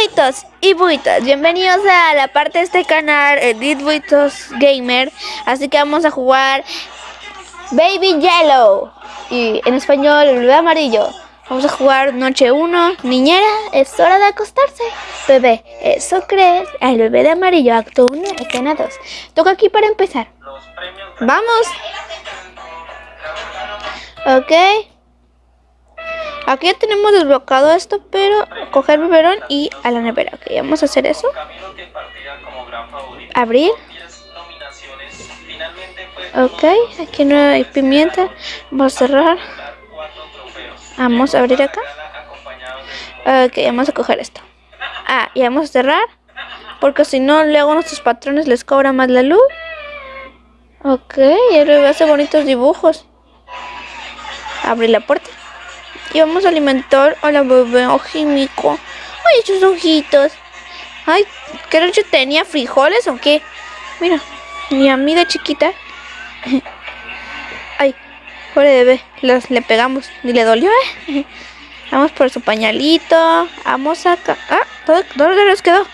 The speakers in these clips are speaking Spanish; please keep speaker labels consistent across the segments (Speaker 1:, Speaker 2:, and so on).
Speaker 1: buitos y buitos, bienvenidos a la parte de este canal Edit Buitos Gamer. Así que vamos a jugar Baby Yellow. Y en español el bebé amarillo. Vamos a jugar noche 1 Niñera, es hora de acostarse. Bebé, eso crees. El bebé de amarillo, acto 1, escena 2 Toca aquí para empezar. Vamos. Ok Aquí ya tenemos desbloqueado esto, pero coger biberón y a la nevera. Ok, vamos a hacer eso. Abrir. Ok, aquí no hay pimienta. Vamos a cerrar. Vamos a abrir acá. Ok, vamos a coger esto. Ah, y vamos a cerrar. Porque si no, luego nuestros patrones les cobra más la luz. Ok, y el hace bonitos dibujos. Abrir la puerta. Y vamos a alimentar a la bebé ojímico. Ay, esos ojitos. Ay, ¿qué yo tenía frijoles o qué? Mira, ni a mí de chiquita. Ay, pobre bebé. Le pegamos. Ni le dolió, ¿eh? Vamos por su pañalito. Vamos acá. Ah, todo, todo les quedó.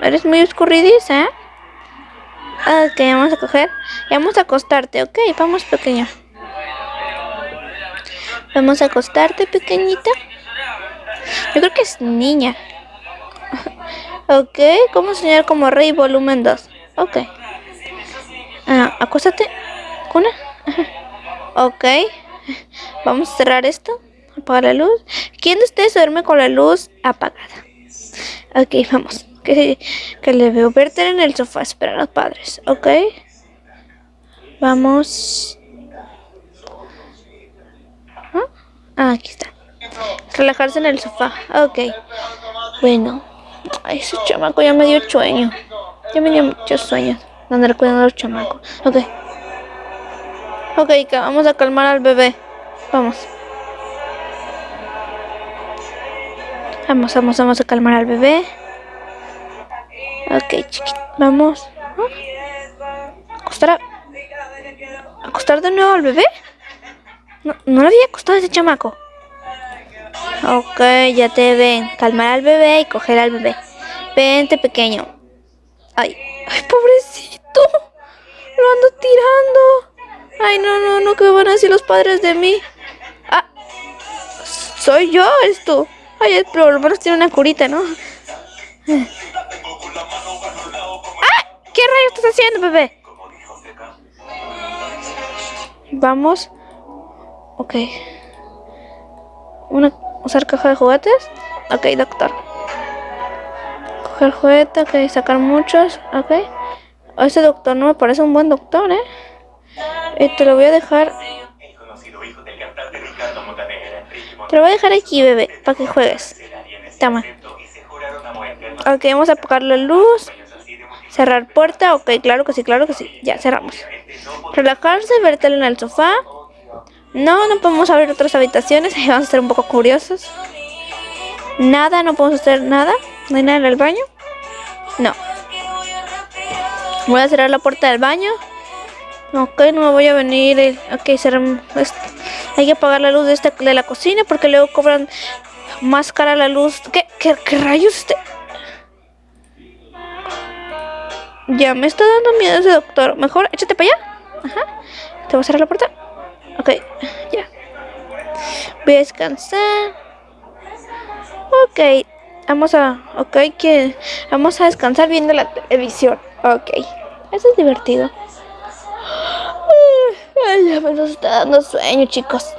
Speaker 1: Eres muy escurridiza, ¿eh? Ok, vamos a coger. Y vamos a acostarte, ok. Vamos, pequeño. Vamos a acostarte, pequeñita. Yo creo que es niña. ok, ¿cómo soñar como rey volumen 2? Ok. Ah, acuéstate. Cuna. ok. Vamos a cerrar esto. Apagar la luz. ¿Quién de ustedes duerme con la luz apagada? Ok, vamos. Que, que le veo verte en el sofá esperar a los padres. Ok. Vamos. Ah, aquí está. Relajarse en el sofá. Ok. Bueno. Ay, ese chamaco ya me dio sueño. Ya me dio muchos sueños. Andar cuidando a los chamacos. Ok. Ok, vamos a calmar al bebé. Vamos. Vamos, vamos, vamos a calmar al bebé. Ok, chiquito. Vamos. ¿Acostar, ¿Acostar de nuevo al bebé? No, no le había costado ese chamaco. Ok, ya te ven. Calmar al bebé y coger al bebé. Vente, pequeño. Ay, ay, pobrecito. Lo ando tirando. Ay, no, no, no, ¿qué van a decir los padres de mí? Ah, soy yo esto. Ay, pero por lo menos tiene una curita, ¿no? ¡Ah! ¿Qué rayos estás haciendo, bebé? Vamos Ok. Una, usar caja de juguetes. Ok, doctor. Coger juguete, ok, sacar muchos, ok. Ese doctor no me parece un buen doctor, ¿eh? Te lo voy a dejar... Te lo voy a dejar aquí, bebé, para que juegues. Toma. Ok, vamos a apagar la luz. Cerrar puerta, ok, claro que sí, claro que sí. Ya, cerramos. Relajarse, vértelo en el sofá. No, no podemos abrir otras habitaciones. Vamos a ser un poco curiosos. Nada, no podemos hacer nada. No hay nada en el baño. No. Voy a cerrar la puerta del baño. Ok, no me voy a venir. Ok, cerramos. Hay que apagar la luz de, esta, de la cocina porque luego cobran más cara la luz. ¿Qué, qué, qué rayos? Este? Ya me está dando miedo ese doctor. Mejor échate para allá. Ajá. Te voy a cerrar la puerta. Ok, ya. Voy a descansar. Ok, vamos a... Ok, que vamos a descansar viendo la televisión. Ok, eso es divertido. Ay, ya me está dando sueño, chicos.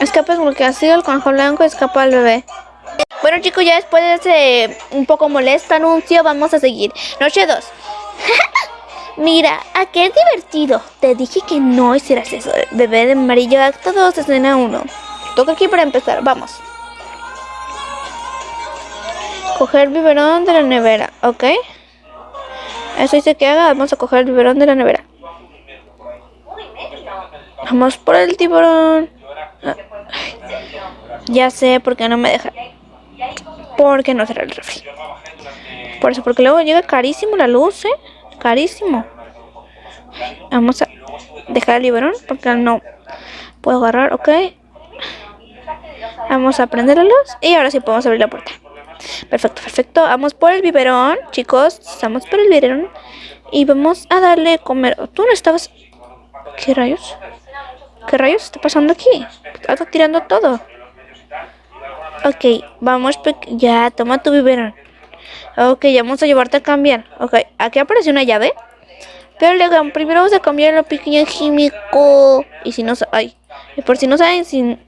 Speaker 1: Escapa sido el conejo blanco, escapa al bebé. Bueno chicos, ya después de ese un poco molesto anuncio, vamos a seguir. Noche 2. Mira, ¿a qué divertido? Te dije que no hicieras eso. Bebé de amarillo, acto 2, escena 1. Toca aquí para empezar, vamos. Coger biberón de la nevera, ¿ok? Eso dice que haga, vamos a coger el biberón de la nevera. Vamos por el tiburón. Ah, ya sé por qué no me deja. Porque no será el refri. Por eso, porque luego llega carísimo la luz, ¿eh? Carísimo. Vamos a dejar el biberón porque no puedo agarrar, ok. Vamos a prender la luz y ahora sí podemos abrir la puerta. Perfecto, perfecto. Vamos por el biberón, chicos. Estamos por el biberón. Y vamos a darle comer. ¿Tú no estabas...? ¿Qué rayos? ¿Qué rayos está pasando aquí? Está tirando todo. Ok, vamos. Ya, toma tu biberón. Ok, ya vamos a llevarte a cambiar. Ok, aquí aparece una llave. Pero luego, primero vamos a cambiar la pequeño químico. Y si no... Ay, y por si no saben si,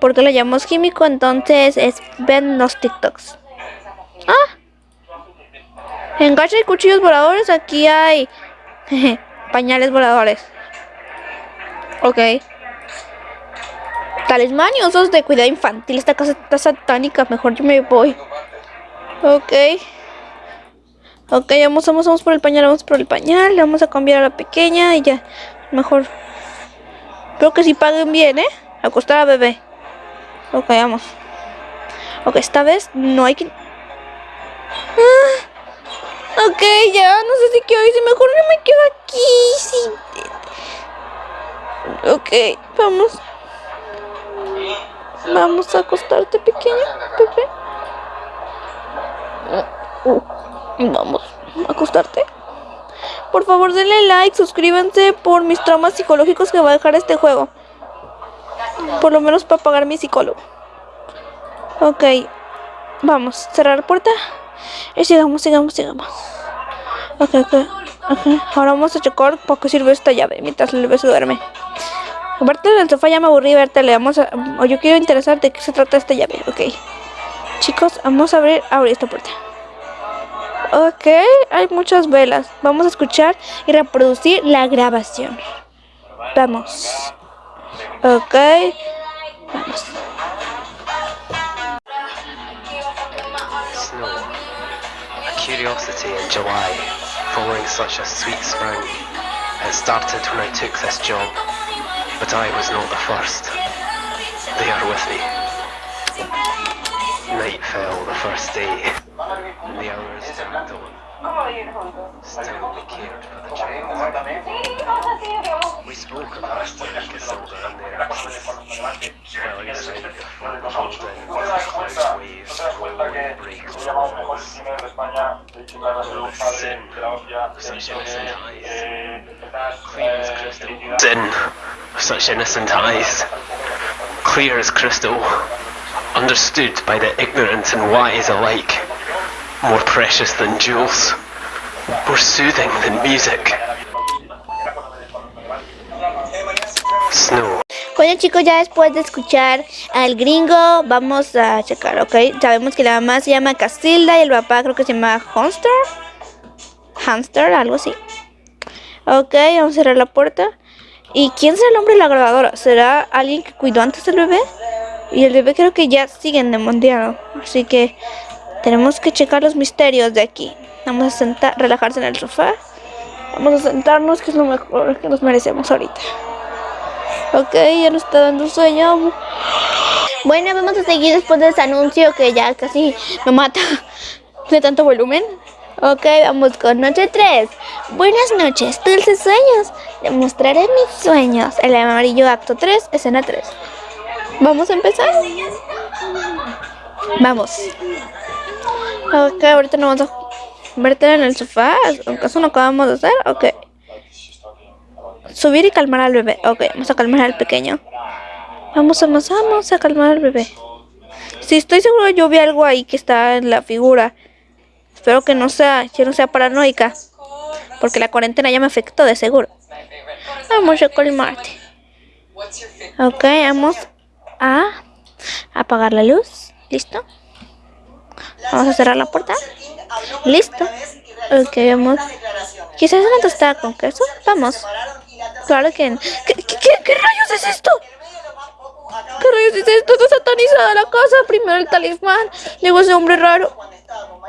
Speaker 1: por qué lo llamamos químico, entonces es ven los TikToks. Ah. En gacha y cuchillos voladores aquí hay pañales voladores. Ok. Talismán usos de cuidado infantil. Esta casa está satánica. Mejor yo me voy. Ok. Ok, vamos, vamos, vamos por el pañal, vamos por el pañal. Le vamos a cambiar a la pequeña y ya. Mejor. Espero que si paguen bien, ¿eh? Acostar a bebé. Ok, vamos. Ok, esta vez no hay que... Ah, ok, ya, no sé si quiero irse. Mejor no me quedo aquí. Sí. Ok, vamos. Vamos a acostarte, pequeño, bebé. Vamos a acostarte. Por favor, denle like, suscríbanse por mis traumas psicológicos que va a dejar este juego. Por lo menos para pagar mi psicólogo. Ok. Vamos, cerrar la puerta. Y sigamos, sigamos, sigamos. Ok, ok. okay. Ahora vamos a checar para qué sirve esta llave mientras el bebé se duerme. Aparte del sofá ya me aburrí verte, le vamos a... O yo quiero interesar de qué se trata esta llave, ok. Chicos, vamos a abrir, abrir esta puerta. Ok, hay muchas velas. Vamos a escuchar y reproducir la grabación. Vamos. Ok. Vamos.
Speaker 2: Curiosity in July, following such a sweet spring. It started when I took this job, but I was not the first. They are with me. Night fell the first day. The hours dragged on. Still we cared for the child. We spoke of Aston and Casilda and their absence. While inside the front holding, clouds waves roll break on the walls. Sin of such innocent eyes. Clear as crystal. Sin of such innocent eyes. Clear as crystal. Understood by the ignorant and wise alike. More precious than jewels. More soothing than music. Snow.
Speaker 1: Bueno chicos, ya después de escuchar al gringo, vamos a checar, ¿ok? Sabemos que la mamá se llama Casilda y el papá creo que se llama Hamster. Hamster, algo así. Ok, vamos a cerrar la puerta. ¿Y quién será el hombre de la grabadora? ¿Será alguien que cuidó antes del bebé? Y el bebé creo que ya sigue endemoniado. Así que tenemos que checar los misterios de aquí. Vamos a sentar, relajarse en el sofá. Vamos a sentarnos, que es lo mejor que nos merecemos ahorita. Ok, ya nos está dando sueño. Bueno, vamos a seguir después de ese anuncio que ya casi me mata de tanto volumen. Ok, vamos con noche 3. Buenas noches, dulces sueños. Te mostraré mis sueños. El amarillo acto 3, escena 3. ¿Vamos a empezar? Vamos. Ok, ahorita nos vamos a verte en el sofá. ¿Acaso no acabamos de hacer? Ok. Subir y calmar al bebé. Ok, vamos a calmar al pequeño. Vamos, vamos, vamos a calmar al bebé. Sí, estoy seguro yo vi algo ahí que está en la figura. Espero que no sea, que no sea paranoica. Porque la cuarentena ya me afectó de seguro. Vamos a calmarte. Ok, vamos a apagar la luz. ¿Listo? Vamos a cerrar la puerta. Listo. Ok, vamos. Quizás una tostada con queso. Vamos. Claro que... ¿Qué, qué, qué, rayos es esto? ¿Qué rayos es esto? Está satanizada la casa. Primero el talismán. Luego ese hombre raro.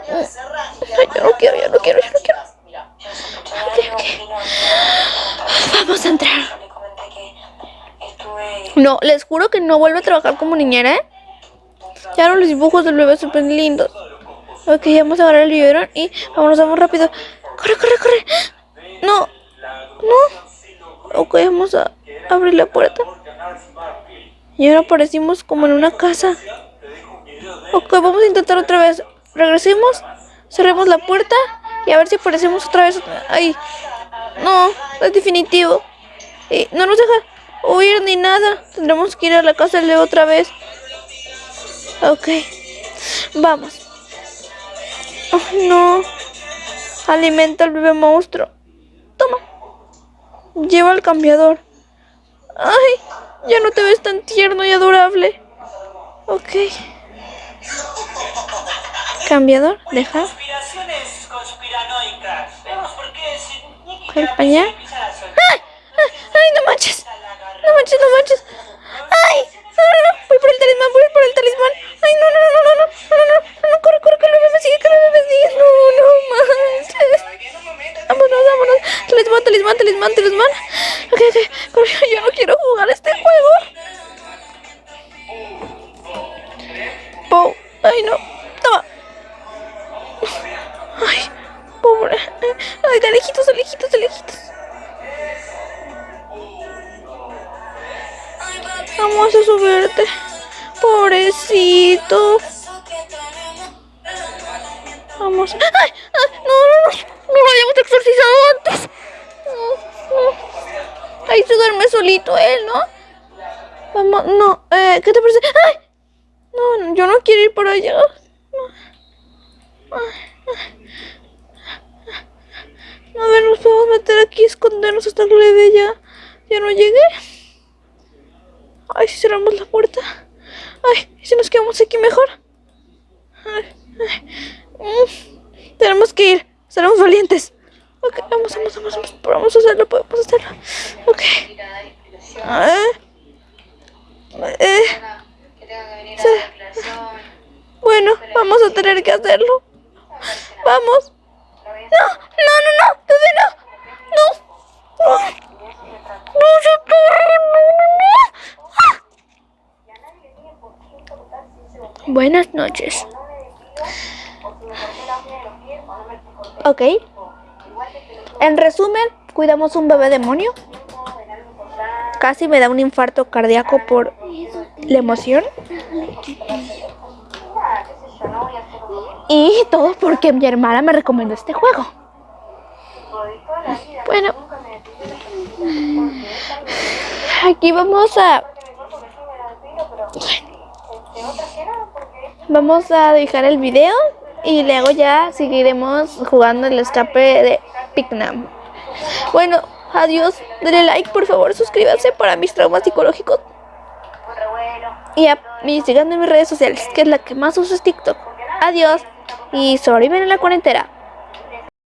Speaker 1: Yo no quiero, yo no quiero, yo no quiero. Vamos a entrar. No, les juro que no vuelvo a trabajar como niñera, ¿eh? Ya no los dibujos del bebé súper lindos. Ok, vamos a agarrar el biberón y vámonos, vamos rápido. ¡Corre, corre, corre! No, no. Ok, vamos a abrir la puerta. Y ahora aparecimos como en una casa. Ok, vamos a intentar otra vez. Regresemos, cerremos la puerta y a ver si aparecemos otra vez. Ay, no, es definitivo. Y no nos deja huir ni nada. Tendremos que ir a la casa de Leo otra vez. Ok, vamos. Oh, no. Alimenta al bebé monstruo. Toma. Lleva al cambiador. Ay, ya no te ves tan tierno y adorable. Ok. Cambiador, deja. ¡Ay, Ay, pobre. Ay, de lejitos, de lejitos, de lejitos. Vamos a subirte. Pobrecito. Vamos. ¡Ay! ¡Ay! No, no, no. No lo habíamos exorcizado antes. No, no. Ahí se duerme solito él, ¿no? Vamos, no. Eh, ¿Qué te parece? ¡Ay! No, yo no quiero ir por allá. A ver, nos podemos meter aquí, escondernos hasta que le dé ya, ya no llegue. Ay, si cerramos la puerta. Ay, si nos quedamos aquí mejor. Ay, mm, tenemos que ir. Seremos valientes. Ok, vamos, vamos, vamos, vamos. Vamos a hacerlo, podemos hacerlo. Ok. Eh, Bueno, vamos a tener que hacerlo. Vamos. No, no, no, no, bebé, no. No. No, no, no. Buenas noches. Ok. En resumen, cuidamos un bebé demonio. Casi me da un infarto cardíaco por la emoción. Y todo porque mi hermana me recomendó este juego. Bueno. Aquí vamos a... Vamos a dejar el video y luego ya seguiremos jugando el escape de Picnam. Bueno, adiós. Denle like, por favor, suscríbanse para mis traumas psicológicos. Y, a, y sigan en mis redes sociales, que es la que más uso es TikTok. Adiós y sobreviven en la cuarentena.